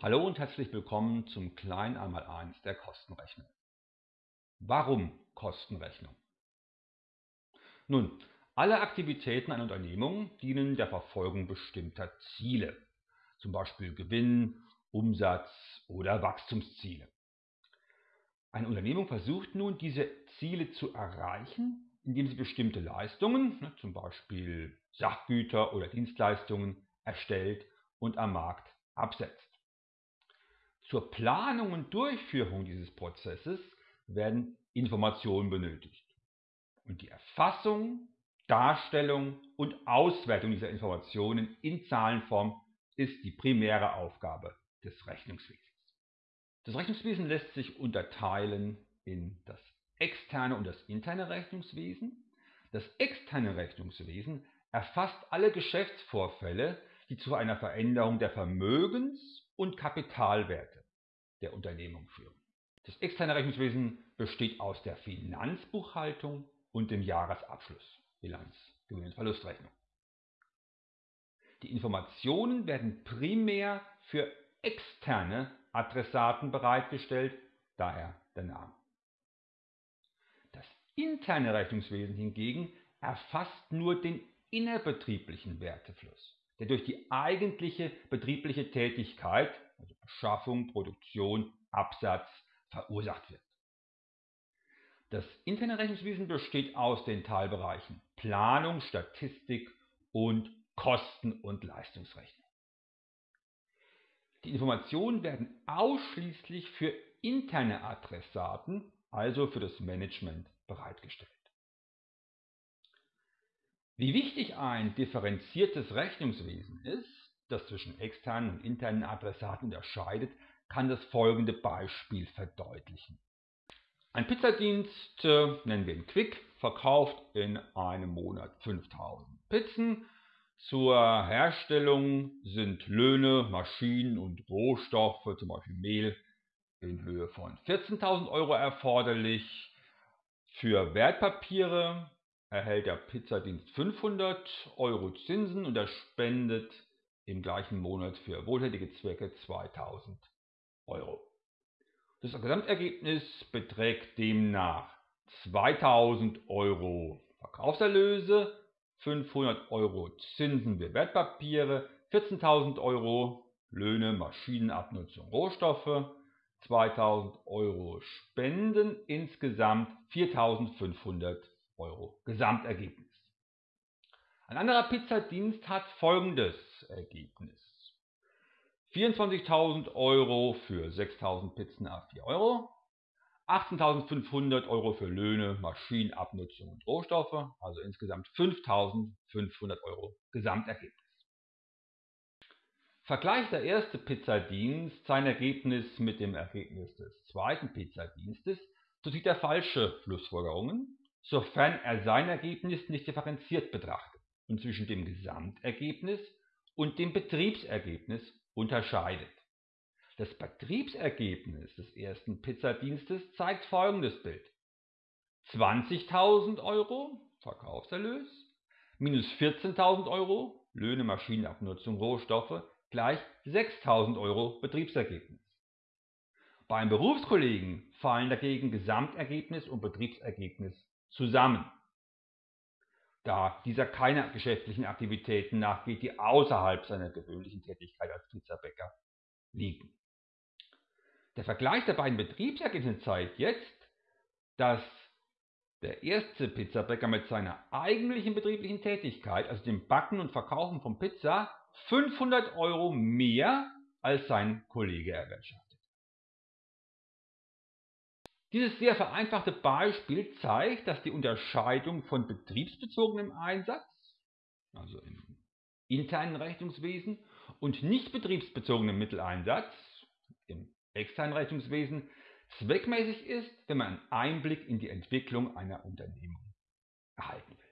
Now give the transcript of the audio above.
Hallo und herzlich willkommen zum kleinen Einmaleins der Kostenrechnung. Warum Kostenrechnung? Nun, alle Aktivitäten einer Unternehmung dienen der Verfolgung bestimmter Ziele, zum Beispiel Gewinn, Umsatz oder Wachstumsziele. Eine Unternehmung versucht nun, diese Ziele zu erreichen, indem sie bestimmte Leistungen, ne, zum Beispiel Sachgüter oder Dienstleistungen, erstellt und am Markt absetzt. Zur Planung und Durchführung dieses Prozesses werden Informationen benötigt. Und die Erfassung, Darstellung und Auswertung dieser Informationen in Zahlenform ist die primäre Aufgabe des Rechnungswesens. Das Rechnungswesen lässt sich unterteilen in das externe und das interne Rechnungswesen. Das externe Rechnungswesen erfasst alle Geschäftsvorfälle, die zu einer Veränderung der Vermögens- und Kapitalwerte der Unternehmung führen. Das externe Rechnungswesen besteht aus der Finanzbuchhaltung und dem Jahresabschluss, Bilanz, Gewinn- und Verlustrechnung. Die Informationen werden primär für externe Adressaten bereitgestellt, daher der Name. Das interne Rechnungswesen hingegen erfasst nur den innerbetrieblichen Wertefluss, der durch die eigentliche betriebliche Tätigkeit also Beschaffung, Produktion, Absatz, verursacht wird. Das interne Rechnungswesen besteht aus den Teilbereichen Planung, Statistik und Kosten- und Leistungsrechnung. Die Informationen werden ausschließlich für interne Adressaten, also für das Management, bereitgestellt. Wie wichtig ein differenziertes Rechnungswesen ist, das zwischen externen und internen Adressaten unterscheidet, kann das folgende Beispiel verdeutlichen. Ein Pizzadienst, äh, nennen wir ihn Quick, verkauft in einem Monat 5000 Pizzen. Zur Herstellung sind Löhne, Maschinen und Rohstoffe, zum Beispiel Mehl, in Höhe von 14.000 Euro erforderlich. Für Wertpapiere erhält der Pizzadienst 500 Euro Zinsen und er spendet im gleichen Monat für wohltätige Zwecke 2000 Euro. Das Gesamtergebnis beträgt demnach 2000 Euro Verkaufserlöse, 500 Euro Zinsen für Wertpapiere, 14.000 Euro Löhne, Maschinenabnutzung, Rohstoffe, 2000 Euro Spenden, insgesamt 4500 Euro Gesamtergebnis. Ein anderer Pizzadienst hat folgendes Ergebnis. 24.000 Euro für 6.000 Pizzen a 4 Euro, 18.500 Euro für Löhne, Maschinenabnutzung und Rohstoffe, also insgesamt 5.500 Euro Gesamtergebnis. Vergleicht der erste Pizzadienst sein Ergebnis mit dem Ergebnis des zweiten Pizzadienstes, so sieht er falsche Schlussfolgerungen, sofern er sein Ergebnis nicht differenziert betrachtet und zwischen dem Gesamtergebnis und dem Betriebsergebnis unterscheidet. Das Betriebsergebnis des ersten Pizzadienstes zeigt folgendes Bild. 20.000 Euro Verkaufserlös minus 14.000 Euro Löhne, Maschinenabnutzung, Rohstoffe gleich 6.000 Euro Betriebsergebnis. Beim Berufskollegen fallen dagegen Gesamtergebnis und Betriebsergebnis zusammen da dieser keine geschäftlichen Aktivitäten nachgeht, die außerhalb seiner gewöhnlichen Tätigkeit als Pizzabäcker liegen. Der Vergleich der beiden Betriebsergebnisse zeigt jetzt, dass der erste Pizzabäcker mit seiner eigentlichen betrieblichen Tätigkeit, also dem Backen und Verkaufen von Pizza, 500 Euro mehr als sein Kollege erwirtschaftet. Dieses sehr vereinfachte Beispiel zeigt, dass die Unterscheidung von betriebsbezogenem Einsatz, also im internen Rechnungswesen, und nicht betriebsbezogenem Mitteleinsatz, im externen Rechnungswesen, zweckmäßig ist, wenn man einen Einblick in die Entwicklung einer Unternehmung erhalten will.